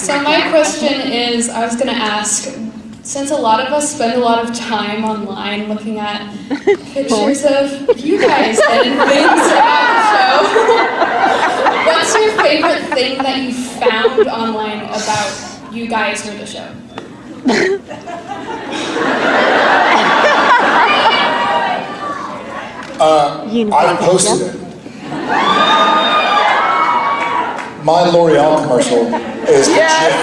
So my question is, I was gonna ask, since a lot of us spend a lot of time online looking at pictures of you guys and things about the show, what's your favorite thing that you found online about you guys or the show? Uh, I posted it. My L'Oreal commercial is the GIF.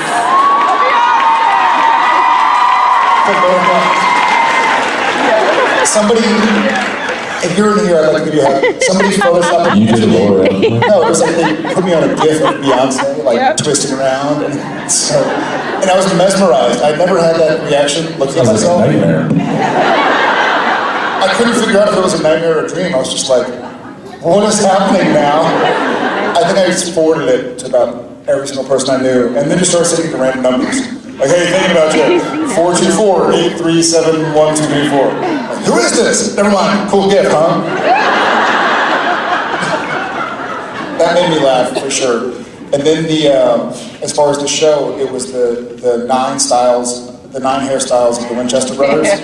Somebody, if you're in here, I'd like to give you a. Somebody photoshopped You did a L'Oreal. No, it was like they put me on a GIF of Beyonce, like twisting around, and so, and I was mesmerized. I'd never had that reaction looking at Sounds like a nightmare. I couldn't figure out if it was a nightmare or a dream. I was just like, what is happening now? I think I just forwarded it to about every single person I knew, and then just started sending the random numbers. Like, hey, thinking about you. 424-837-1234. Like, Who is this? Never mind. Cool gift, huh? that made me laugh for sure. And then the, um, as far as the show, it was the, the nine styles, the nine hairstyles of the Winchester brothers.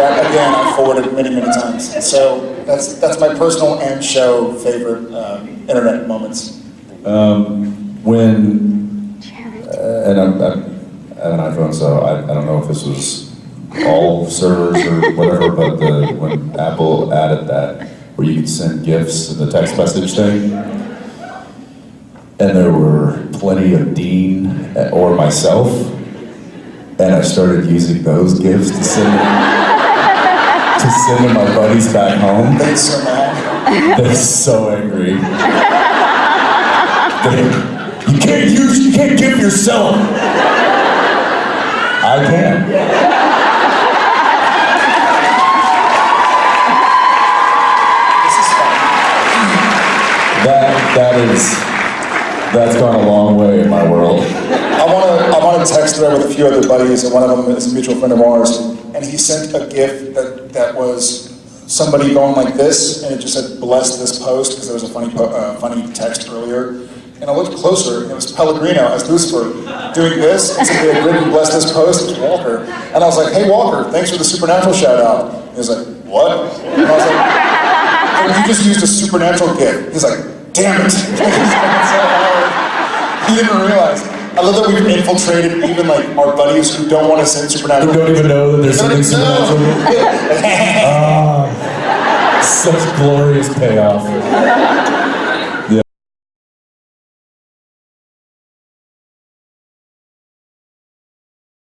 that again, I forwarded many, many times. So that's that's my personal and show favorite um, internet moments. Um, when, uh, and I'm, I'm, I have an iPhone, so I, I don't know if this was all servers or whatever, but the, when Apple added that, where you could send gifts in the text message thing, and there were plenty of Dean uh, or myself, and I started using those gifts to send to send to my buddies back home. They're so mad. They're so angry. They- you can't use, you can't give yourself. I can. That that is that's gone a long way in my world. I want to I want to text thread with a few other buddies, and one of them is a mutual friend of ours, and he sent a GIF that that was somebody going like this, and it just said "bless this post" because there was a funny uh, funny text earlier. And I looked closer, and it was Pellegrino as Lucifer doing this, and somebody had written "bless this post." It was Walker, and I was like, "Hey Walker, thanks for the supernatural shout out." He was like, "What?" And I was like, "Oh, "You just used a supernatural GIF." He's like, "Damn it!" He didn't realize. I love that we've infiltrated even like our buddies who don't want to send supernatural. Who don't even know that there's something supernatural. Ah, such glorious payoff.